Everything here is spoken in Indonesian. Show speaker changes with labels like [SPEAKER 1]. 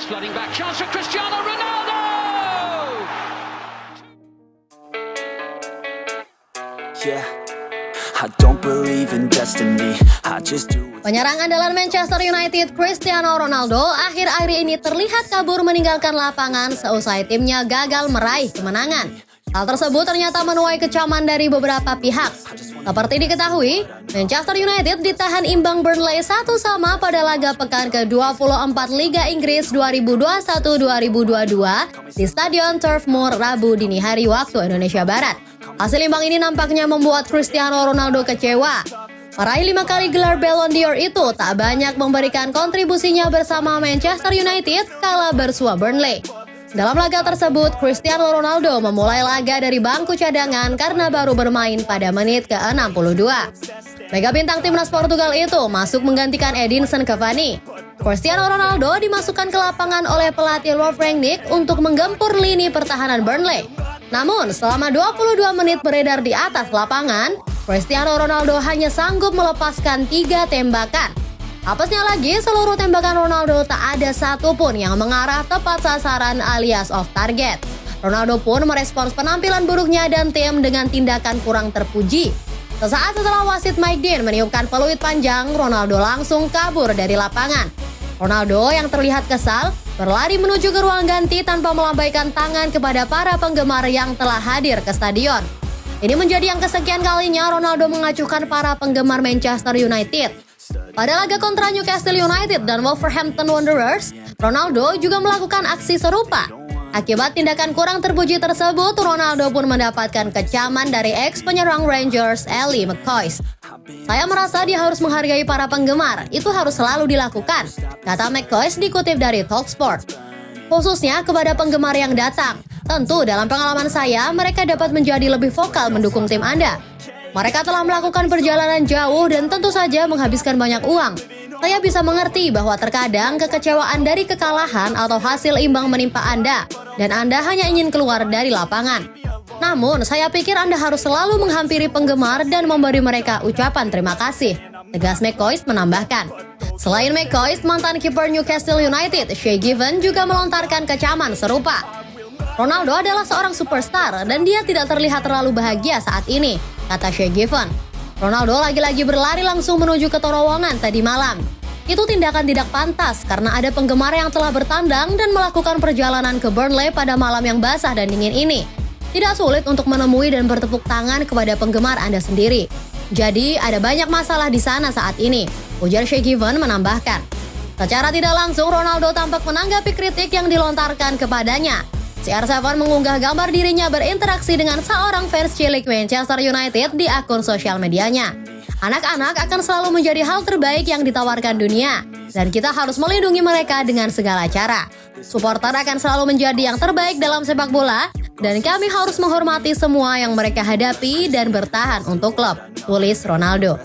[SPEAKER 1] It's flooding back. Chance for Cristiano Ronaldo!
[SPEAKER 2] Yeah, I don't believe in destiny. I just do what's
[SPEAKER 3] Penyerang andalan Manchester United Cristiano Ronaldo akhir-akhir ini terlihat kabur meninggalkan lapangan seusai timnya gagal meraih kemenangan. Hal tersebut ternyata menuai kecaman dari beberapa pihak. Seperti diketahui, Manchester United ditahan imbang Burnley satu sama pada laga pekan ke-24 Liga Inggris 2021-2022 di Stadion Turf Moor Rabu dini hari waktu Indonesia Barat. Hasil imbang ini nampaknya membuat Cristiano Ronaldo kecewa. Meraih lima kali gelar Ballon d'Or itu tak banyak memberikan kontribusinya bersama Manchester United kala bersua Burnley. Dalam laga tersebut, Cristiano Ronaldo memulai laga dari bangku cadangan karena baru bermain pada menit ke-62. Mega bintang timnas Portugal itu masuk menggantikan Edinson Cavani. Cristiano Ronaldo dimasukkan ke lapangan oleh pelatih Rolf Rangnick untuk menggempur lini pertahanan Burnley. Namun, selama 22 menit beredar di atas lapangan, Cristiano Ronaldo hanya sanggup melepaskan tiga tembakan. Apesnya lagi, seluruh tembakan Ronaldo tak ada satupun yang mengarah tepat sasaran alias off target. Ronaldo pun merespons penampilan buruknya dan tim dengan tindakan kurang terpuji. Sesaat setelah wasit Mike Dean meniupkan peluit panjang, Ronaldo langsung kabur dari lapangan. Ronaldo yang terlihat kesal berlari menuju ke ruang ganti tanpa melambaikan tangan kepada para penggemar yang telah hadir ke stadion. Ini menjadi yang kesekian kalinya Ronaldo mengacuhkan para penggemar Manchester United. Pada laga kontra Newcastle United dan Wolverhampton Wanderers, Ronaldo juga melakukan aksi serupa. Akibat tindakan kurang terpuji tersebut, Ronaldo pun mendapatkan kecaman dari ex penyerang Rangers, Ellie McCoy. Saya merasa dia harus menghargai para penggemar, itu harus selalu dilakukan, kata McCoy dikutip dari Talksport. Khususnya kepada penggemar yang datang. Tentu dalam pengalaman saya, mereka dapat menjadi lebih vokal mendukung tim Anda. Mereka telah melakukan perjalanan jauh dan tentu saja menghabiskan banyak uang. Saya bisa mengerti bahwa terkadang kekecewaan dari kekalahan atau hasil imbang menimpa Anda, dan Anda hanya ingin keluar dari lapangan. Namun, saya pikir Anda harus selalu menghampiri penggemar dan memberi mereka ucapan terima kasih. Tegas McCoy menambahkan. Selain McCoy, mantan kiper Newcastle United, Shay Given juga melontarkan kecaman serupa. Ronaldo adalah seorang superstar dan dia tidak terlihat terlalu bahagia saat ini, kata Shay Given. Ronaldo lagi-lagi berlari langsung menuju ke terowongan tadi malam. Itu tindakan tidak pantas karena ada penggemar yang telah bertandang dan melakukan perjalanan ke Burnley pada malam yang basah dan dingin ini. Tidak sulit untuk menemui dan bertepuk tangan kepada penggemar Anda sendiri. Jadi, ada banyak masalah di sana saat ini, ujar Shay Given menambahkan. Secara tidak langsung, Ronaldo tampak menanggapi kritik yang dilontarkan kepadanya. CR7 mengunggah gambar dirinya berinteraksi dengan seorang fans cilik Manchester United di akun sosial medianya. Anak-anak akan selalu menjadi hal terbaik yang ditawarkan dunia, dan kita harus melindungi mereka dengan segala cara. Supporter akan selalu menjadi yang terbaik dalam sepak bola, dan kami harus menghormati semua yang mereka hadapi dan bertahan untuk klub, tulis Ronaldo.
[SPEAKER 2] Put